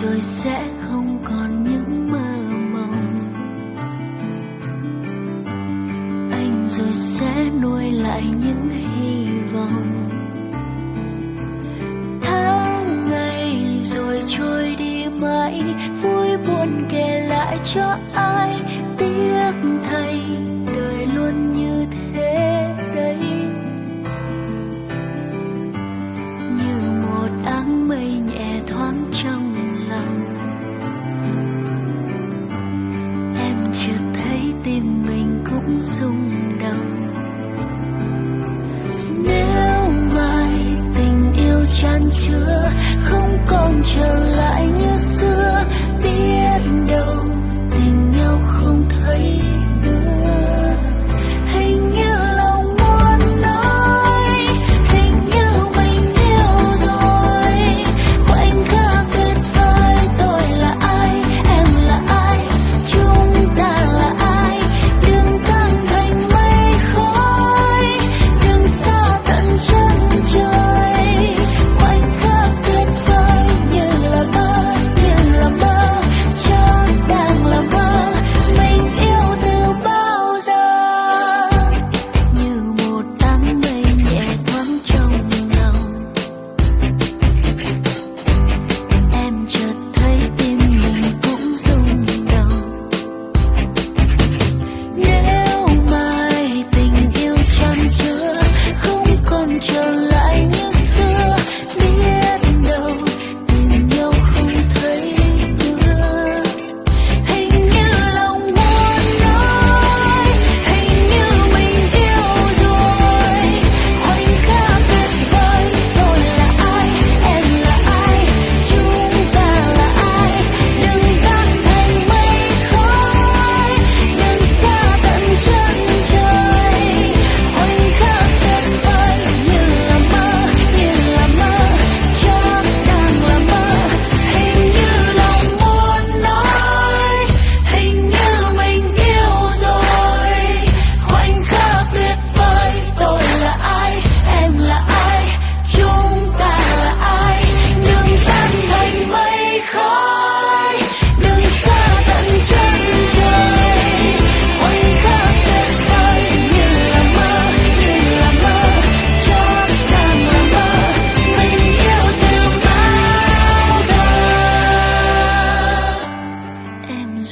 rồi sẽ không còn những mơ mộng. Anh rồi sẽ nuôi lại những hy vọng. Tháng ngày rồi trôi đi mãi, vui buồn kể lại cho ai? tim mình cũng rung động.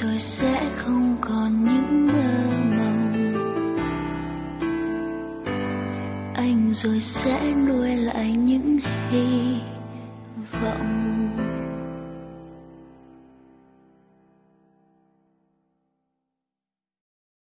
rồi sẽ không còn những mơ mộng. Anh rồi sẽ nuôi lại những hy vọng.